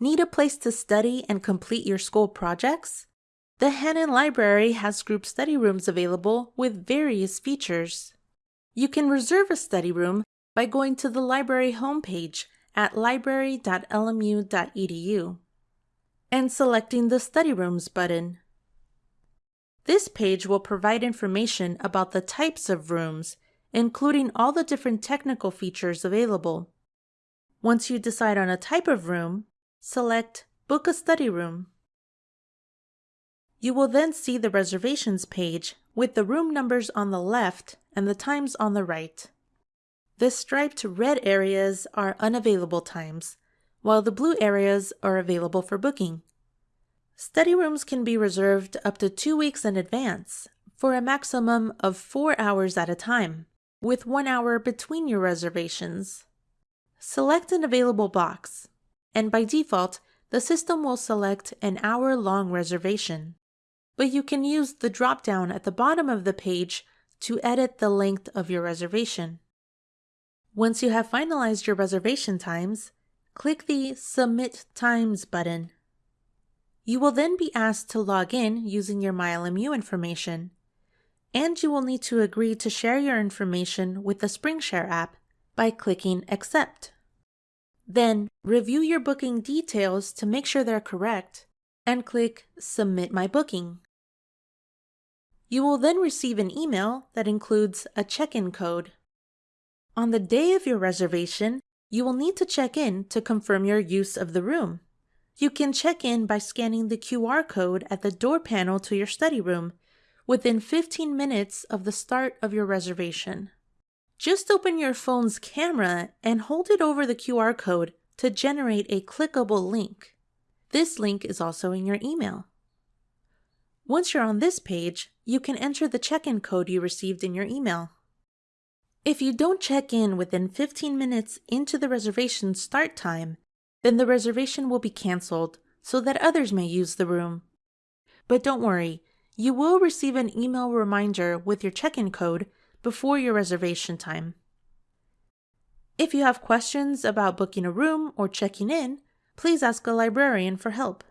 Need a place to study and complete your school projects? The Hannon Library has group study rooms available with various features. You can reserve a study room by going to the library homepage at library.lmu.edu and selecting the Study Rooms button. This page will provide information about the types of rooms, including all the different technical features available. Once you decide on a type of room, select Book a Study Room. You will then see the reservations page with the room numbers on the left and the times on the right. The striped red areas are unavailable times, while the blue areas are available for booking. Study rooms can be reserved up to two weeks in advance for a maximum of four hours at a time, with one hour between your reservations. Select an available box, and by default, the system will select an hour-long reservation. But you can use the drop-down at the bottom of the page to edit the length of your reservation. Once you have finalized your reservation times, click the Submit Times button. You will then be asked to log in using your MyLMU information, and you will need to agree to share your information with the SpringShare app by clicking Accept. Then, review your booking details to make sure they're correct, and click Submit My Booking. You will then receive an email that includes a check-in code. On the day of your reservation, you will need to check in to confirm your use of the room. You can check in by scanning the QR code at the door panel to your study room within 15 minutes of the start of your reservation. Just open your phone's camera and hold it over the QR code to generate a clickable link. This link is also in your email. Once you're on this page, you can enter the check-in code you received in your email. If you don't check in within 15 minutes into the reservation start time, then the reservation will be canceled so that others may use the room. But don't worry, you will receive an email reminder with your check-in code before your reservation time. If you have questions about booking a room or checking in, please ask a librarian for help.